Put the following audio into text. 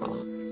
好了